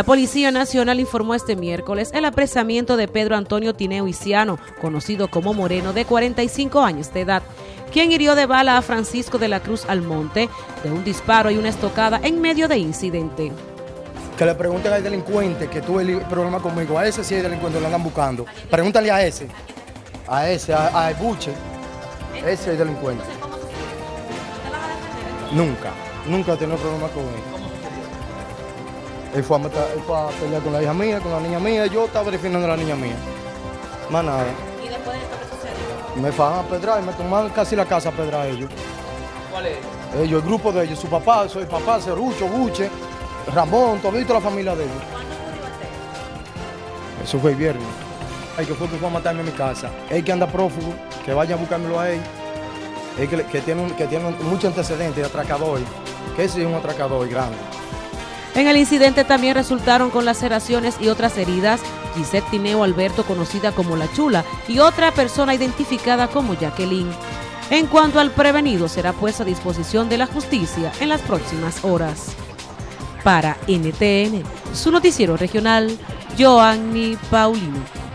La Policía Nacional informó este miércoles el apresamiento de Pedro Antonio Tineo Isiano, conocido como Moreno, de 45 años de edad, quien hirió de bala a Francisco de la Cruz Almonte de un disparo y una estocada en medio de incidente. Que le pregunten al delincuente que tuve el problema conmigo, a ese sí es delincuente, lo andan buscando. Pregúntale a ese, a ese, a, a Buche, ese es el delincuente. Nunca, nunca he tenido problema con él. Él fue, a matar- él fue a pelear con la hija mía, con la niña mía, yo estaba defendiendo a la niña mía. Más nada. ¿Y después de esto qué sucedió? Me fajan a pedrar y me tomaron casi la casa a pedrar ellos. ¿Cuál es? Ellos, el grupo de ellos, su papá, soy papá, Cerucho, Buche, Ramón, todito la familia de ellos. Eso fue el viernes. El que fue que fue a matarme en mi casa. El que anda prófugo, que vaya a buscármelo a él. El que, que tiene, un- que tiene mucho antecedente de atracador. Que ese es un atracador grande. En el incidente también resultaron con laceraciones y otras heridas Gisette Tineo Alberto, conocida como La Chula, y otra persona identificada como Jacqueline. En cuanto al prevenido, será puesto a disposición de la justicia en las próximas horas. Para NTN, su noticiero regional, Joanny Paulino.